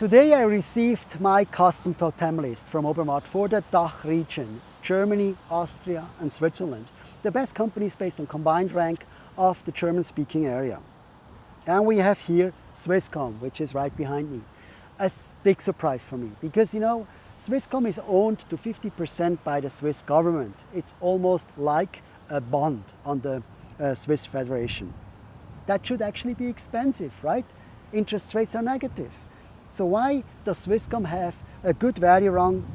Today I received my custom totem list from Obermatt for the DACH region, Germany, Austria and Switzerland. The best companies based on combined rank of the German-speaking area. And we have here Swisscom, which is right behind me. A big surprise for me because, you know, Swisscom is owned to 50% by the Swiss government. It's almost like a bond on the uh, Swiss Federation. That should actually be expensive, right? Interest rates are negative. So why does Swisscom have a good value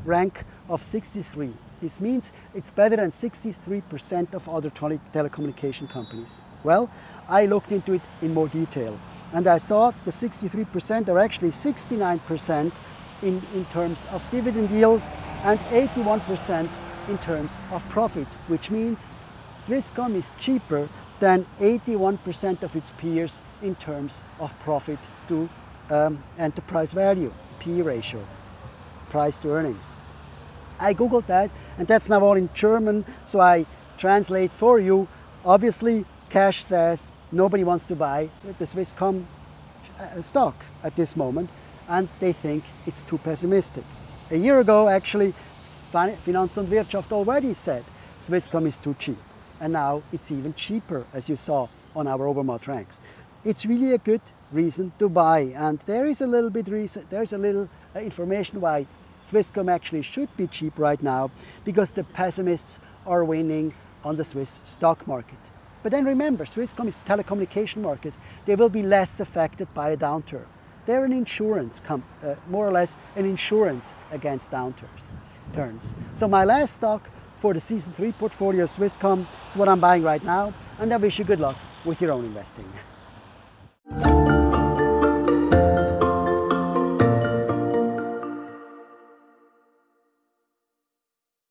rank of 63? This means it's better than 63% of other tele telecommunication companies. Well, I looked into it in more detail and I saw the 63% are actually 69% in, in terms of dividend yields and 81% in terms of profit, which means Swisscom is cheaper than 81% of its peers in terms of profit to um, enterprise value, P ratio, price to earnings. I googled that and that's now all in German, so I translate for you. Obviously, cash says nobody wants to buy the Swisscom uh, stock at this moment and they think it's too pessimistic. A year ago, actually, Finanz und Wirtschaft already said Swisscom is too cheap and now it's even cheaper as you saw on our Obermatt ranks. It's really a good reason to buy. And there is a little bit reason, there's a little uh, information why Swisscom actually should be cheap right now because the pessimists are winning on the Swiss stock market. But then remember, Swisscom is a telecommunication market. They will be less affected by a downturn. They're an insurance, uh, more or less an insurance against downturns. Turns. So my last stock for the season three portfolio Swisscom is what I'm buying right now, and I wish you good luck with your own investing. Bye.